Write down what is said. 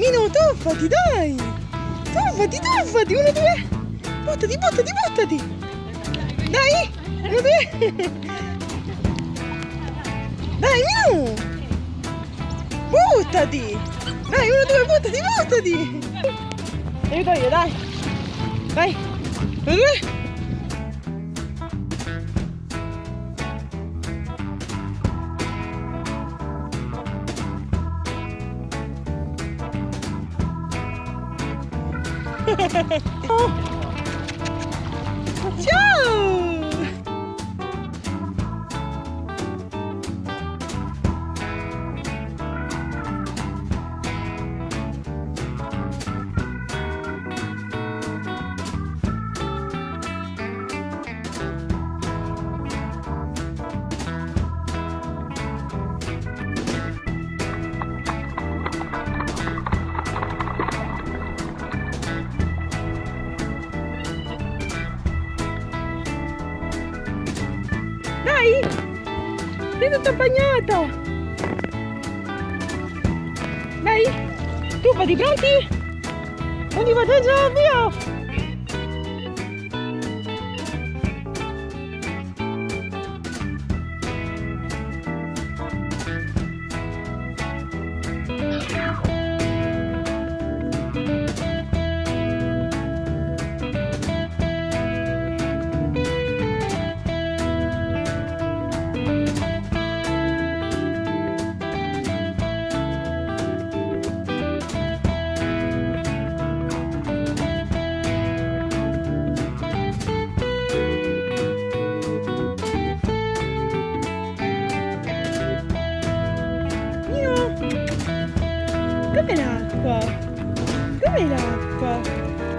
Mino, tuffati, dai! Tuffati, tuffati! Uno, due! Buttati, buttati, buttati! Dai! Uno, due! Dai, Mino! Buttati! Dai, uno, due, buttati, buttati! Aiuto io, dai! Vai! Uno, due! うん。Dai! Sei tutta bagnata! Dai! Tuffati, pronti? Ogni vantaggio, via! Dov'è l'acqua? Dov'è l'acqua?